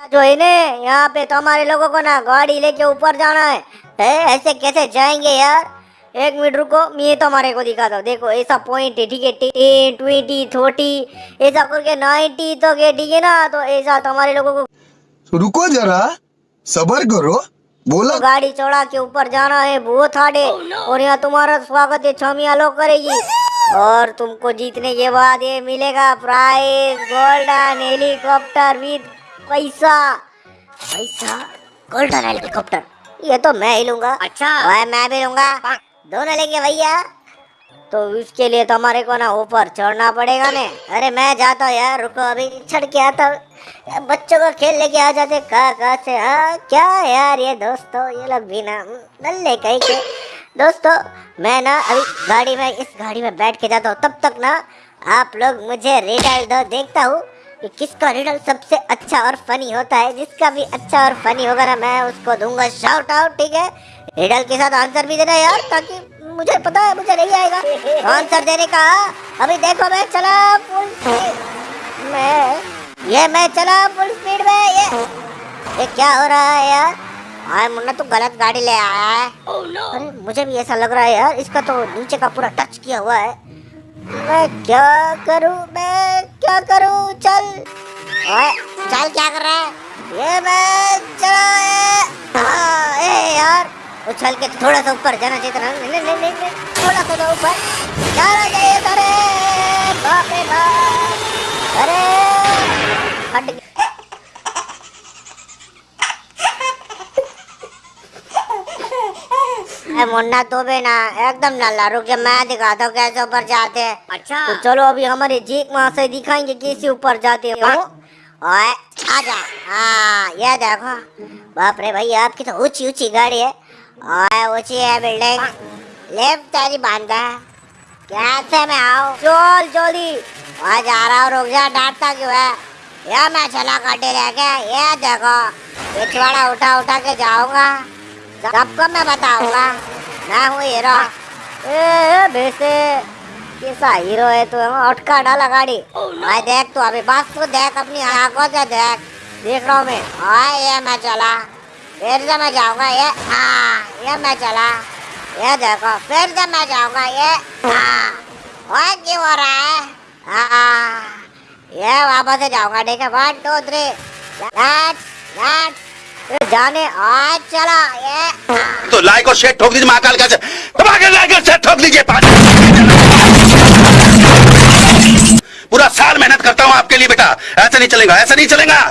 जो है ने यहाँ पे तो हमारे लोगों को ना गाड़ी लेके ऊपर जाना है। है ऐसे कैसे जाएँगे यार? एक मिनट रुको मैं तो हमारे को दिखाता हूँ देखो ऐसा पॉइंट है ठीक है? टेन ट्वेंटी थर्टी ऐसा करके नाइन्टी तो के ठीक है ना तो ऐसा तो हमारे लोगों को तो रुको जरा सबर करो। बोला तो गाड़ी चढ़ा के ऊपर जाना है बहुत हार्ड है। और यहाँ तुम्हारा स्वागत है छमिया लोग करेगी। और तुमको जीतने के बाद ये मिलेगा प्राइज गोल्डन हेलीकॉप्टर विद पैसा। पैसा? गोल्डन हेलीकॉप्टर ये तो मैं ही लूँगा। अच्छा। वह मैं भी लूँगा। दोनों लेंगे भैया। तो इसके लिए तो हमारे को ना ऊपर चढ़ना पड़ेगा ने। अरे मैं जाता हूँ यार रुको अभी चढ़ के आता बच्चों को खेल लेके आ जाते कहाँ कहाँ से? हाँ क्या यार ये दोस्तों? ये लोग भी ना नल्ले कहीं के। दोस्तों मैं ना अभी गाड़ी में इस गाड़ी में बैठ के जाता हूँ। तब तक ना आप लोग मुझे रिडल दो। देखता हूँ। कि किसका रिडल सबसे अच्छा और फनी होता है जिसका भी अच्छा और फनी होगा ना मैं उसको दूँगा शाउट आउट ठीक है? रिडल के साथ आंसर भी देना यार ताकि मुझे पता है मुझे नहीं आएगा। आंसर देने का अभी देखो मैं चला फुल स्पीड मैं ये मैं चला फुल स्पीड में ये ये क्या हो रहा है यार? हाँ मुन्ना तू गलत गाड़ी ले आया है। Oh, no. अरे मुझे भी ऐसा लग रहा है यार इसका तो नीचे का पूरा टच किया हुआ है। मैं क्या करूँ मैं क्या करूँ? चल। ओए चल क्या कर रहा है? ये मैं चला ए, हाँ, ए यार उछल के थोड़ा सा ऊपर जाना चाहिए था नहीं नहीं नहीं थोड़ा सा तो ऊपर। जाना चाहिए था रे। बाप रे बाप। अरे हट गया। मुन्ना तो भी ना एकदम नल्ला रुक जा मैं दिखाता हूँ कैसे ऊपर जाते हैं। अच्छा। तो चलो अभी हमारे जीक वहाँ से दिखाएँगे कैसे ऊपर जाते हो। ओए आजा हाँ ये देखो। बाप रे भाई आपकी तो ऊँची ऊँची गाड़ी है। ओए ऊँची है बिल्डिंग। लेफ़्ट तेरी बांधा है कैसे मैं आऊँ? चल जल्दी। वहाँ जा रहा हूँ रुक जा डांटता क्यों है? ये मैं चला काटे लेके ये देखो। पिछवाड़ा उठा उठा के जाऊँगा। सबको मैं बताऊँगा। मैं हूँ हीरो। कैसा हीरो है तू? अटका डाला गाड़ी। भाई, देख तू अभी बस तू देख, अपनी आँखों से देख। देख रहा हूँ मैं। हाँ ये मैं चला। फिर से मैं जाऊँगा, ये। हाँ ये मैं चला। ये देखो, फिर से मैं जाऊँगा, ये। हाँ। क्यों हो रहा है? हाँ। ये वापस से जाऊँगा, ठीक है? वन टू थ्री जाने, आज चला। लाइक और शेयर ठोक दीजिए महाकाल का धमाके लाइक और शेयर ठोक दीजिए पूरा साल मेहनत करता हूँ आपके लिए बेटा। ऐसा नहीं चलेगा, ऐसा नहीं चलेगा।